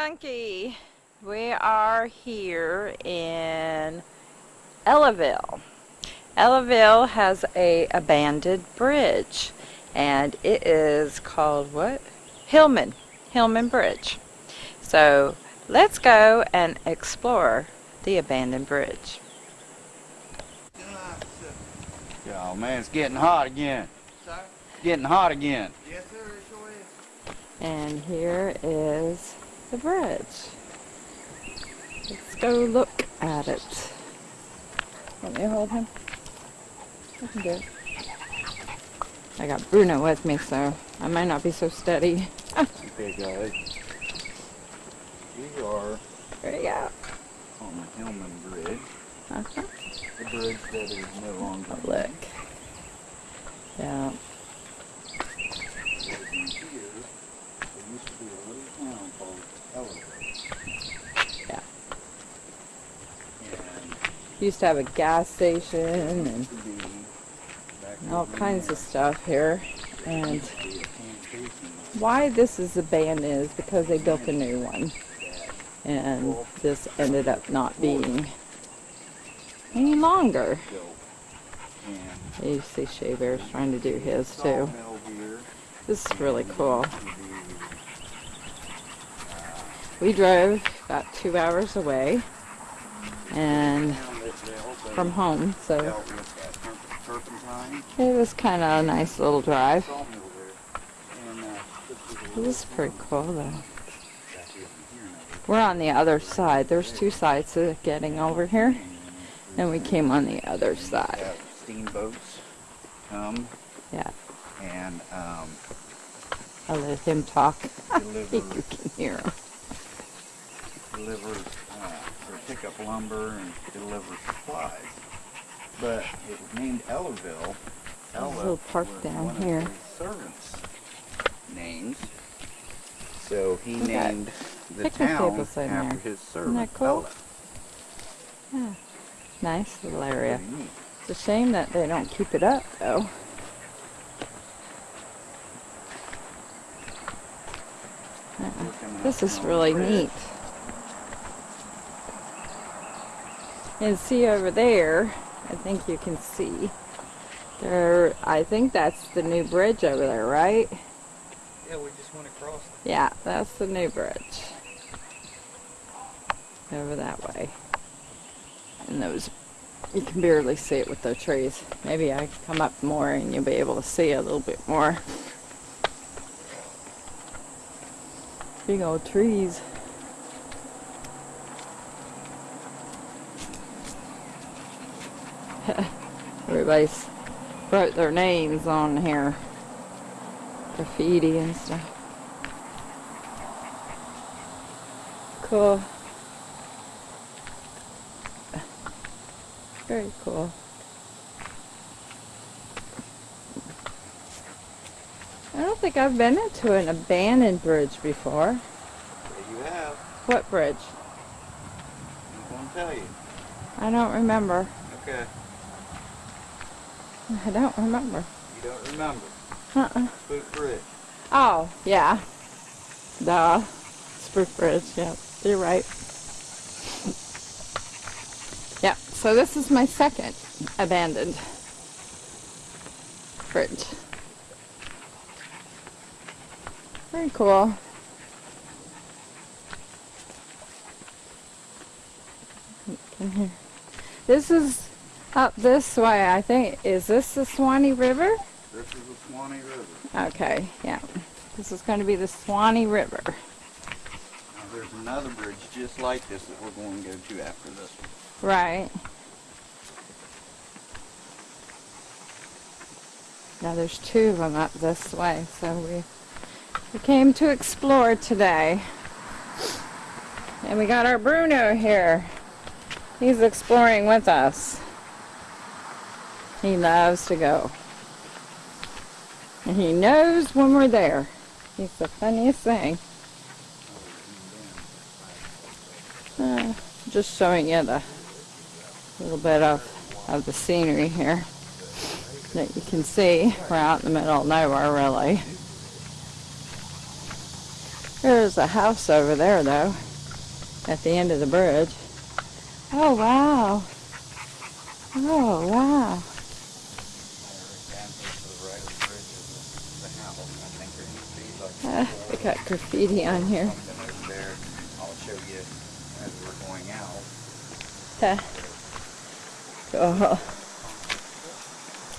Monkey. We are here in Ellaville. Ellaville has a abandoned bridge and it is called what? Hillman. Hillman Bridge. So let's go and explore the abandoned bridge. Oh man, it's getting hot again. Sorry? It's getting hot again. Yes, sir, it sure is. And here is the bridge. Let's go look at it. Let me hold him? I can do it. I got Bruno with me, so I might not be so steady. Okay guys. We are There you go. on the Hillman Bridge. Uh-huh. The bridge that is no longer Oh, look. Yeah. Over here, there used to be a little town called Ellaville. Yeah. And Used to have a gas station and all kinds of stuff here. And why this is abandoned is because they built a new one. And this ended up not being any longer. You see Shea Bear's trying to do his too. This is really cool. We drove about two hours away and town that they also from home, so dealt with that turp- turpentine. it was kind of a nice little drive. sawmill there. And, uh, this It was pretty cool though. Back here from here now. We're on the other side. There's two sides to getting over here, and we came on the other side. Steamboats come Yeah, and um, I let him talk. I think deliver, you can hear him. deliver or pick up lumber and deliver supplies. But it was named Ellaville. a Ella little park down here. Servants' names. So he Look named the town after there. his servant. cool? Ella. Yeah, nice little area. It's a shame that they don't keep it up though. This is really neat. And see over there, I think you can see. There, I think that's the new bridge over there, right? Yeah, we just went across. Yeah, that's the new bridge. Over that way. And those, you can barely see it with the trees. Maybe I come up more and you'll be able to see a little bit more. Big old trees. Everybody's wrote their names on here. Graffiti and stuff. Cool. Very cool. I don't think I've been into an abandoned bridge before. There you have. What bridge? I'm going to tell you. I don't remember. Okay. I don't remember. You don't remember. Uh-uh. Spook Bridge. Oh, yeah. Duh. Spruce Bridge, yeah. You're right. Yeah, so this is my second abandoned bridge. Very cool. Can hear. This is up this way, I think. Is this the Swanee River? This is the Swanee River. Okay, yeah. This is going to be the Swanee River. Now there's another bridge just like this that we're going to go to after this one. Right. Now there's two of them up this way, so we, we came to explore today. And we got our Bruno here. He's exploring with us. He loves to go. And he knows when we're there. He's the funniest thing. Uh, just showing you the little bit of, of the scenery here that you can see. We're out in the middle of nowhere, really. There's a house over there, though, at the end of the bridge. Oh, wow. Oh, wow. Down here to the right of the bridge is the, the house. I think there used to be like Uh, four they got graffiti on here. something over there. I'll show you as we're going out. Uh, Oh,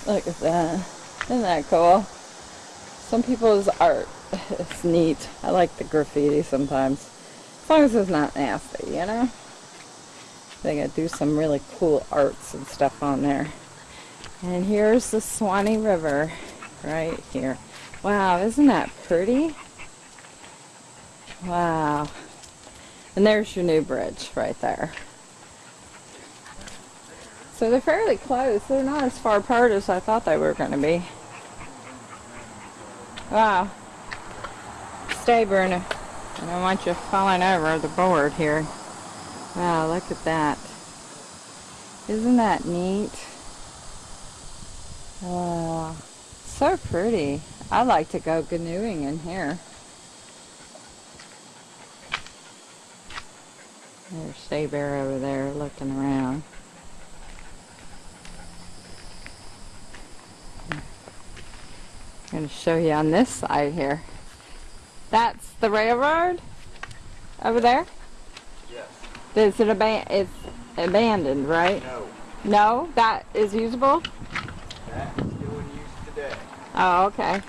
look at that. Isn't that cool? Some people's art is neat. I like the graffiti sometimes. As long as it's not nasty, you know? They gotta do some really cool arts and stuff on there. And here's the Swanee River right here. Wow, isn't that pretty? Wow. And there's your new bridge right there. So they're fairly close. They're not as far apart as I thought they were going to be. Wow. Stay, Bruno. I don't want you falling over the board here. Wow, look at that. Isn't that neat? Wow. So pretty. I like to go canoeing in here. There's Stay Bear over there looking around. I'm going to show you on this side here. That's the railroad over there. Yes. Is it aban- It's abandoned, right? No. No, that is usable. That is still in use today. Oh, okay.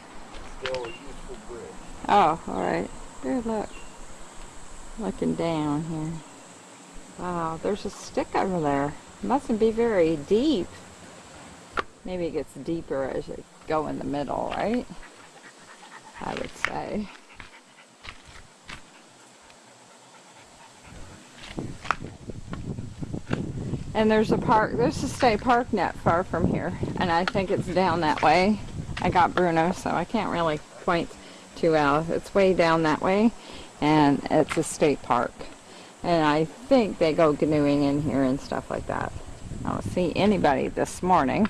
Still a useful bridge. Oh, all right. Here, look. Looking down here. Wow, there's a stick over there. Mustn't be very deep. Maybe it gets deeper as you go in the middle, right? I would say. And there's a park, there's a state park not far from here. And I think it's down that way. I got Bruno, so I can't really point to uh, it's way down that way. And it's a state park. And I think they go canoeing in here and stuff like that. I don't see anybody this morning.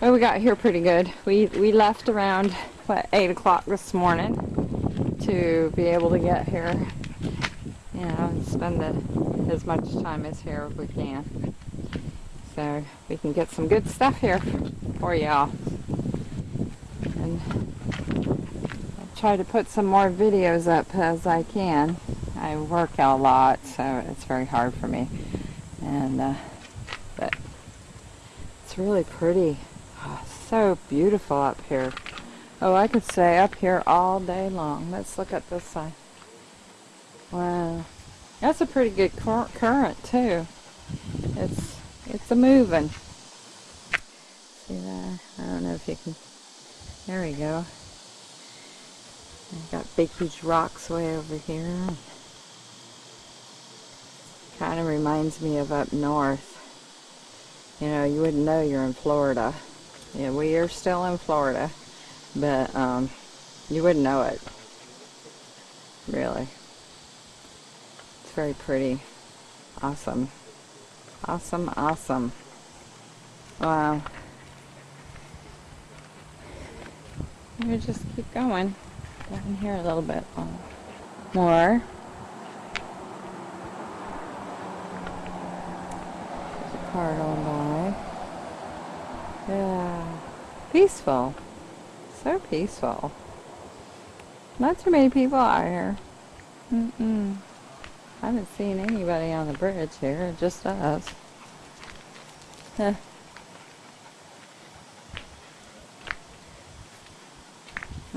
But we got here pretty good. We, we left around, what, 8 o'clock this morning to be able to get here, you know, and spend the, as much time as here as we can. So we can get some good stuff here for y'all. And I'll try to put some more videos up as I can. I work a lot, so it's very hard for me. And, uh, but it's really pretty. Oh, so beautiful up here. Oh, I could stay up here all day long. Let's look at this side. Wow. That's a pretty good cur current, too. It's, it's a moving. See that? I don't know if you can... There we go. I've got big, huge rocks way over here. Kind of reminds me of up north. You know, you wouldn't know you're in Florida. Yeah, we are still in Florida, but um, you wouldn't know it. Really. It's very pretty. Awesome. Awesome, awesome. Wow. Me just keep going. Down hear a little bit um, more. There's a car going by. Yeah. Peaceful. So peaceful. Not too many people out here. Mm-mm. I haven't seen anybody on the bridge here, just us. Huh.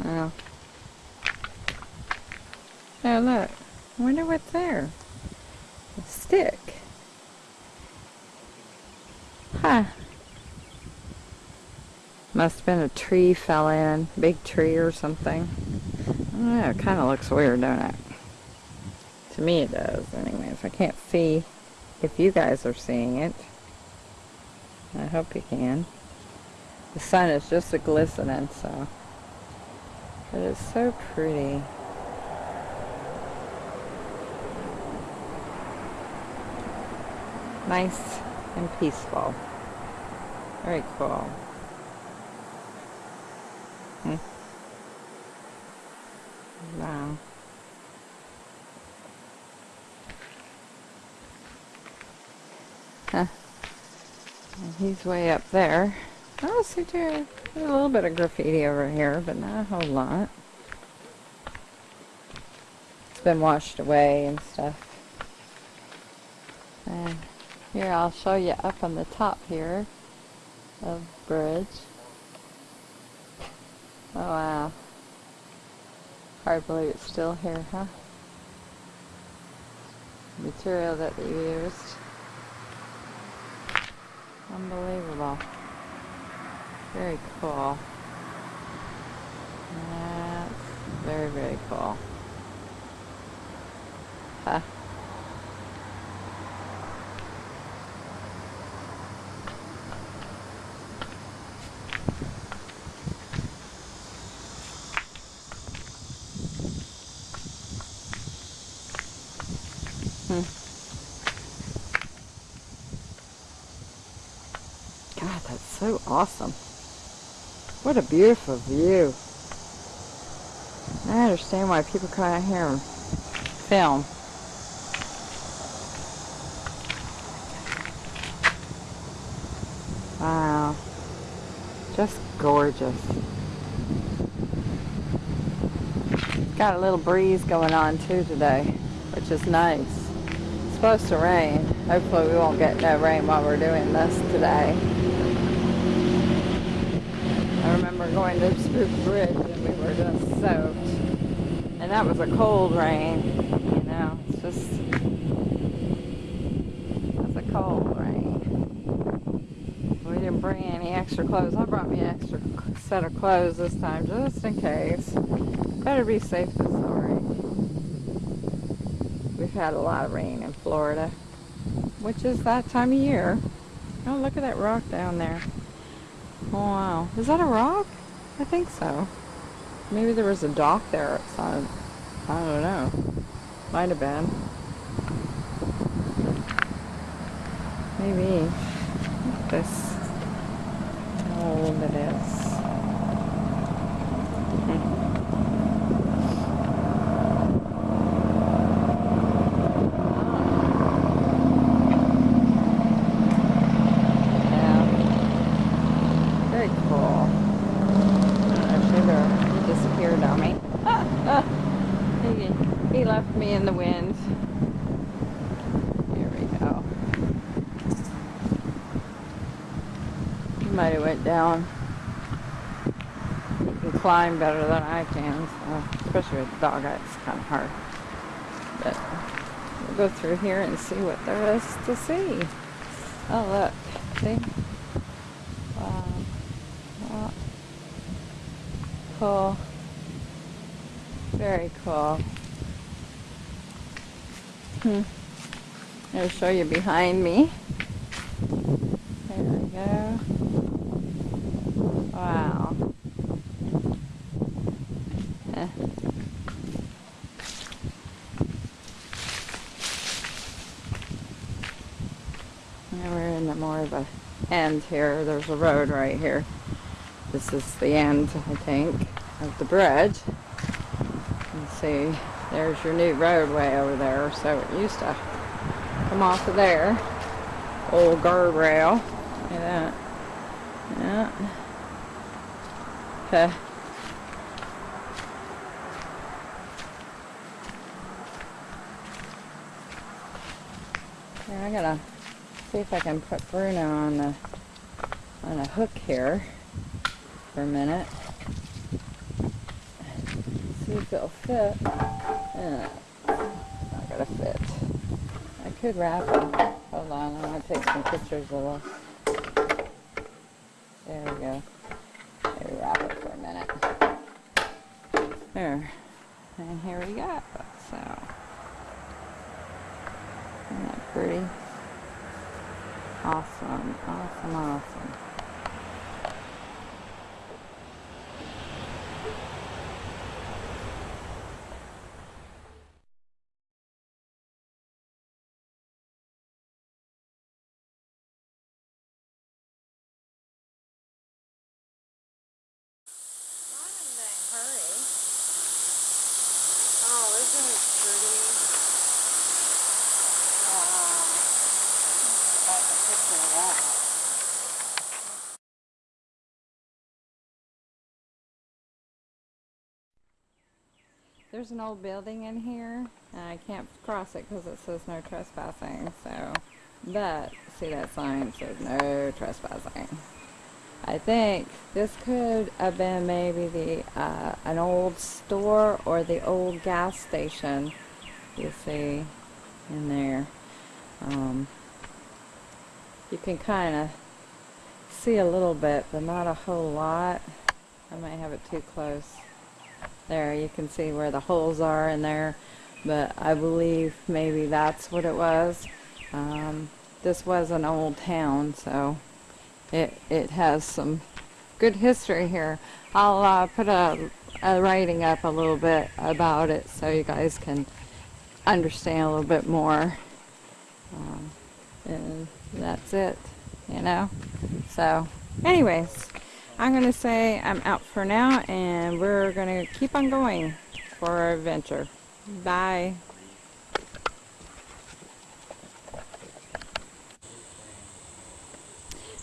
Oh. Oh, look. I wonder what's there. A stick. Huh. Must have been a tree fell in, big tree or something. It kind of looks weird, don't it? To me it does, anyways. I can't see if you guys are seeing it. I hope you can. The sun is just a glistening, so. It is so pretty. nice and peaceful. Very cool. Hmm. Wow. Huh. He's way up there. Oh, see, there's a little bit of graffiti over here, but not a whole lot. It's been washed away and stuff. And here, I'll show you up on the top here of bridge. Oh, wow. Hard to believe it's still here, huh? Material that they used. Unbelievable. Very cool. That's very, very cool. Huh. Hmm. God, that's so awesome. What a beautiful view. I understand why people come out here and film. Wow. Just gorgeous. Got a little breeze going on too today, which is nice. It's supposed to rain. Hopefully we won't get no rain while we're doing this today. I remember going to Spook Bridge and we were just soaked. And that was a cold rain, you know. It's just, it's a cold rain. We didn't bring any extra clothes. I brought me an extra set of clothes this time just in case. Better be safe than sorry. We've had a lot of rain in Florida, which is that time of year. Oh, look at that rock down there. Oh, wow. Is that a rock? I think so. Maybe there was a dock there at some, I don't know. Might have been. Maybe. Look at this. How old it is. Yeah. Very cool. I should have he disappeared on me. Ah, ah. He, he left me in the wind. Here we go. He might have went down. He can climb better than I can, so, especially with the dog, it's kind of hard. But we'll go through here and see what there is to see. Oh, look. See? Wow. Wow. Cool. Very cool. Hmm. I'll show you behind me. There we go. Wow. Eh. Now we're in the more of a end here. There's a road right here. This is the end, I think, of the bridge. You see, there's your new roadway over there. So it used to come off of there. Old guardrail. Look at that. Yeah. Here, I gotta see if I can put Bruno on the on a hook here for a minute. See if it'll fit. Uh, not gonna fit. I could wrap it. Hold on, I'm gonna take some pictures of this. There we go. Maybe wrap it for a minute. There. And here we go. So, isn't that pretty? Um, awesome, awesome, awesome. hurry. Oh, isn't it pretty? Wow. That's picture of that. There's an old building in here, I can't cross it because it says no trespassing. So, but see that sign says no trespassing. I think this could have been maybe the uh, an old store or the old gas station. You see in there. Um, you can kind of see a little bit, but not a whole lot. I might have it too close. There, you can see where the holes are in there, but I believe maybe that's what it was. Um, this was an old town, so it it has some good history here. I'll uh, put a, a writing up a little bit about it so you guys can understand a little bit more. Um, and that's it, you know. So, anyways, I'm gonna say I'm out for now, and we're gonna keep on going for our adventure. Bye.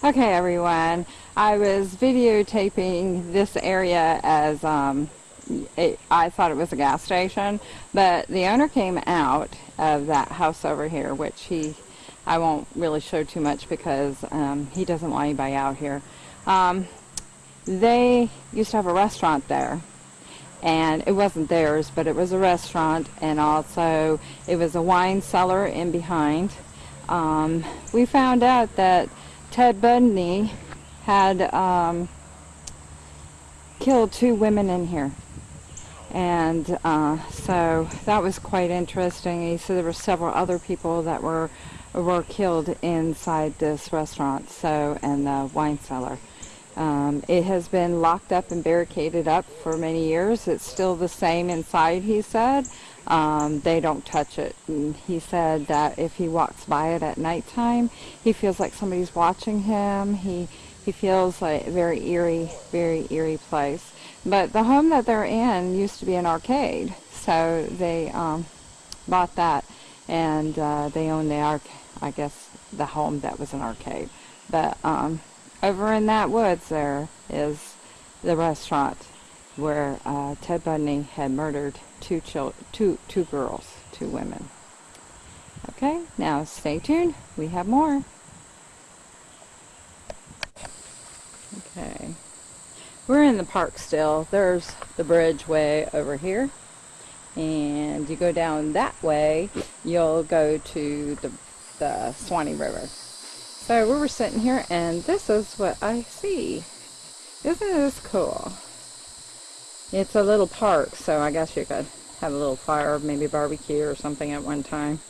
Okay, everyone. I was videotaping this area as um, it, I thought it was a gas station, but the owner came out of that house over here, which he I won't really show too much because um, he doesn't want anybody out here. Um, they used to have a restaurant there, and it wasn't theirs, but it was a restaurant, and also it was a wine cellar in behind. Um, we found out that Ted Bundy had um, killed two women in here. And uh, so that was quite interesting. He said there were several other people that were were killed inside this restaurant, so and the wine cellar. Um, it has been locked up and barricaded up for many years. It's still the same inside, he said. Um, they don't touch it. And he said that if he walks by it at nighttime, he feels like somebody's watching him. He he feels like a very eerie, very eerie place. But the home that they're in used to be an arcade, so they um, bought that, and uh, they own the arc. I guess the home that was an arcade. But um, over in that woods there is the restaurant where uh, Ted Bundy had murdered two chil- two two girls, two women. Okay, now stay tuned. We have more. Okay. We're in the park still. There's the bridge way over here. And you go down that way, you'll go to the, the Swanee River. So we were sitting here and this is what I see. Isn't this cool? It's a little park, so I guess you could have a little fire, maybe barbecue or something at one time.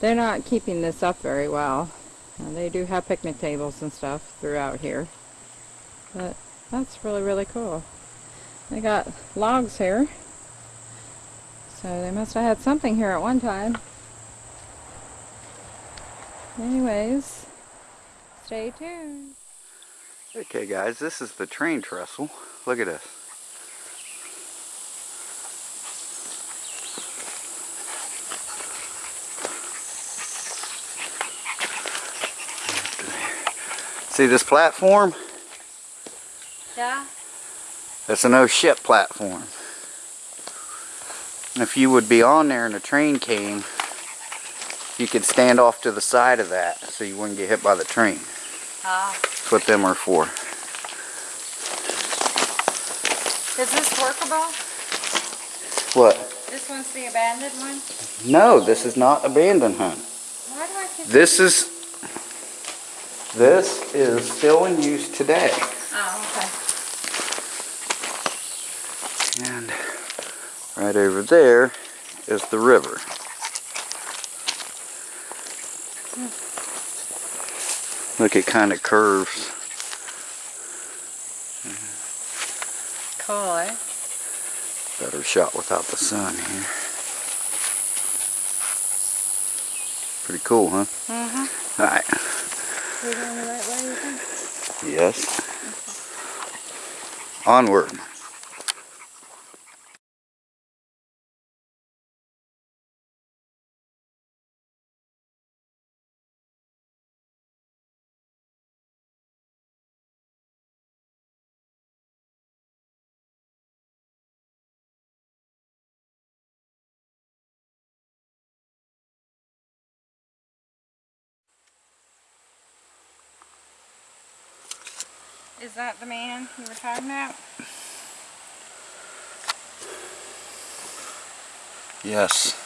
They're not keeping this up very well. They do have picnic tables and stuff throughout here. But that's really, really cool. They got logs here. So they must have had something here at one time. Anyways, stay tuned. Okay guys, this is the train trestle. Look at this. See this platform? Yeah? That's a no ship platform. If you would be on there and a train came, you could stand off to the side of that so you wouldn't get hit by the train. Ah. That's what them are for. Is this workable? What? This one's the abandoned one? No, this is not abandoned, hun. Why do I keep... This is this is still in use today. Oh, okay. And right over there is the river. Look, it kind of curves. Cool, eh? Better shot without the sun here. Pretty cool, huh? Mm-hmm. All right. We're going the right way, you think? Yes. Onward. Is that the man you were talking about? Yes.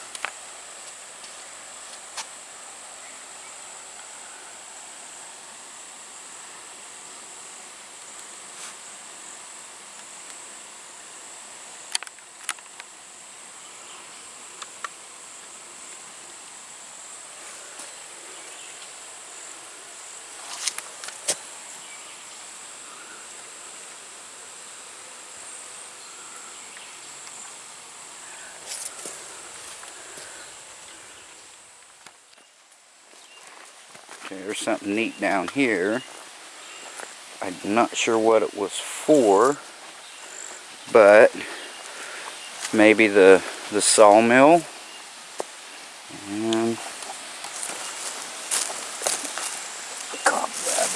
There's something neat down here. I'm not sure what it was for, but maybe the the sawmill. And cobweb.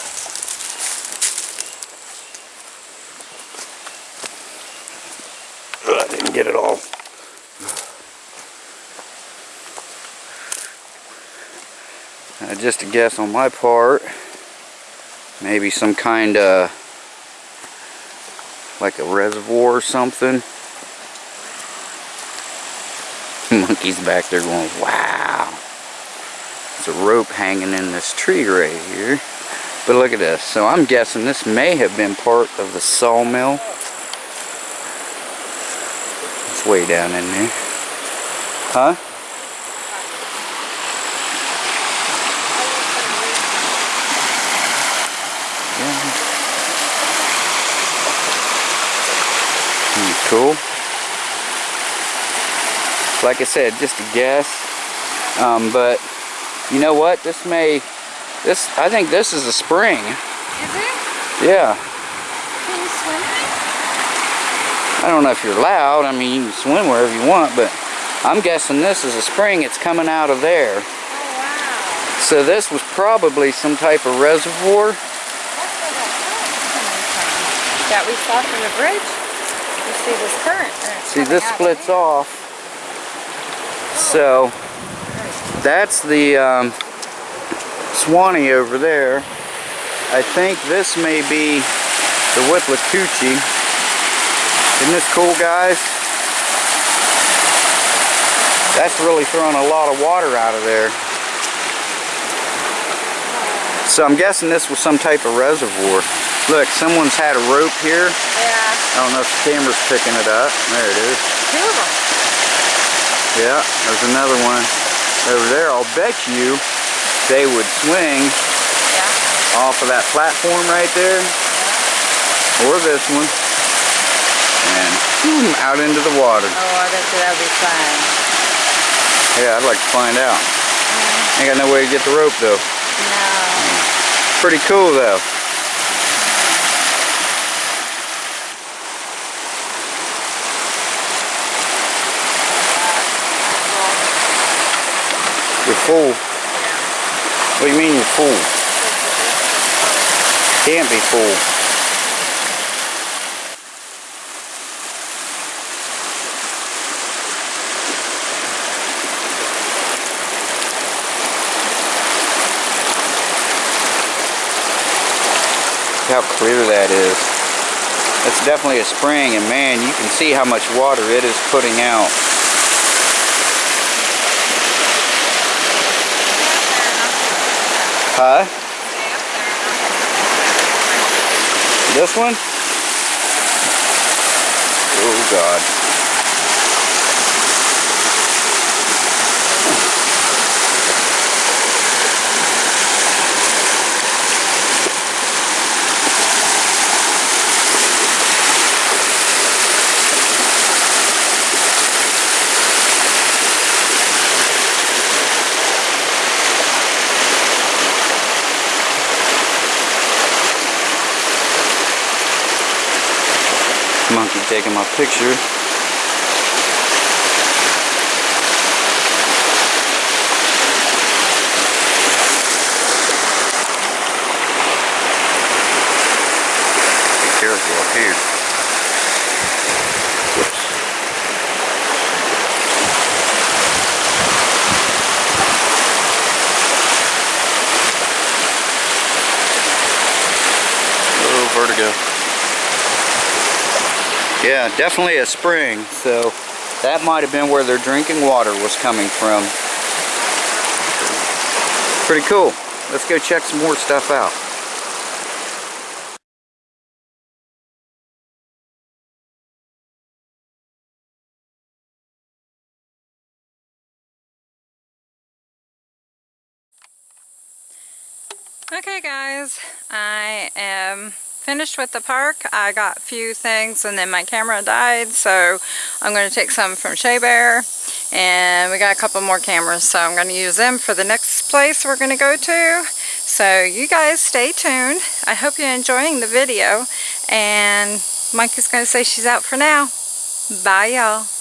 Ugh, I didn't get it all. Guess on my part. Maybe some kind of like a reservoir or something. Monkey's back there going, wow. There's a rope hanging in this tree right here. But look at this. So I'm guessing this may have been part of the sawmill. It's way down in there. Huh? Yeah. Hmm, cool. Like I said, just a guess. Um, but you know what? This may, this I think this is a spring. Is it? Yeah. Can you swim in it? I don't know if you're allowed. I mean, you can swim wherever you want, but I'm guessing this is a spring. It's coming out of there. Oh wow. So this was probably some type of reservoir. That current's coming from. That we saw from the bridge. You see this current. See, this splits off. So that's the um, Swanee over there. I think this may be the Withlacoochee. Isn't this cool, guys? That's really throwing a lot of water out of there. So I'm guessing this was some type of reservoir. Look, someone's had a rope here. Yeah. I don't know if the camera's picking it up. There it is. Two of them. Yeah, there's another one over there. I'll bet you they would swing Yeah. off of that platform right there, or this one, and boom, out into the water. Oh, I bet you that'd be fun. Yeah, I'd like to find out. Ain't got no way to get the rope though. No. Pretty cool though. You're full. What do you mean you're full? Can't be full. How clear that is. That's definitely a spring and man, you can see how much water it is putting out. Huh? This one? Oh God. Monkey taking my picture. Be careful up here. Whoops. Oh, vertigo. Definitely a spring. So that might have been where their drinking water was coming from. Pretty cool. Let's go check some more stuff out. Okay guys, I am finished with the park. I got a few things and then my camera died so I'm going to take some from Shea Bear and we got a couple more cameras so I'm going to use them for the next place we're going to go to. So you guys stay tuned. I hope you're enjoying the video and Monkey's going to say she's out for now. Bye y'all.